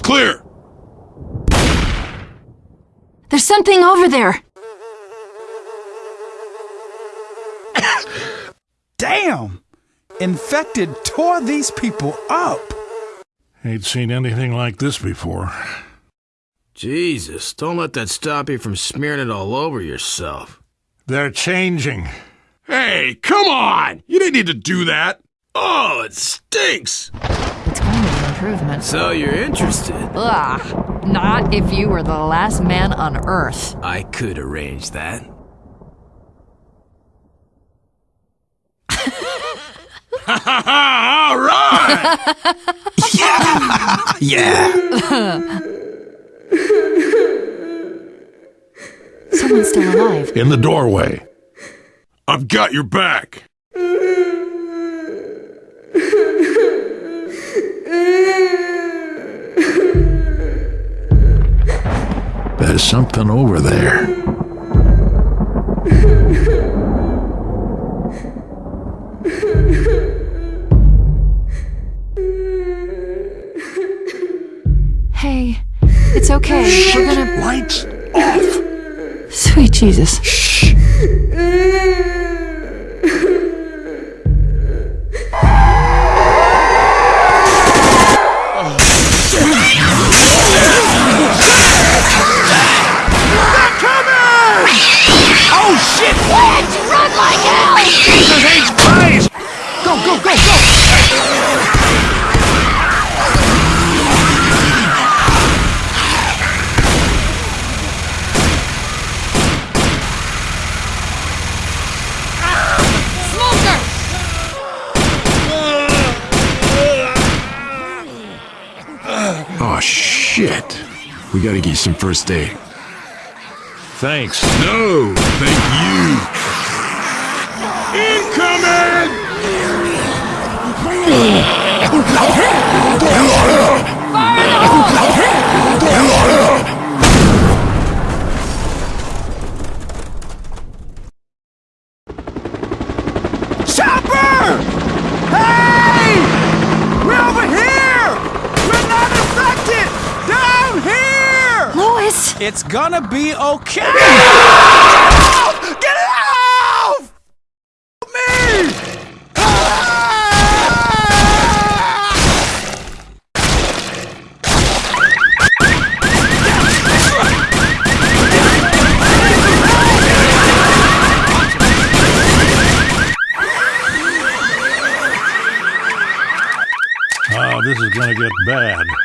clear. There's something over there. Damn! Infected tore these people up. Ain't seen anything like this before. Jesus, don't let that stop you from smearing it all over yourself. They're changing. Hey, come on! You didn't need to do that. Oh, it stinks. It's kind of an improvement. So you're interested? Ugh. Not if you were the last man on Earth. I could arrange that. All right! yeah! Yeah. Someone's still alive. In the doorway. I've got your back. There's something over there. Hey, it's okay. We're gonna. Lights off. Sweet Jesus. Oh, shit. We gotta get you some first aid. Thanks. No, thank you. Incoming! Here! Lois! It's gonna be okay! Get it off! Me! Ah! Oh, this is gonna get bad.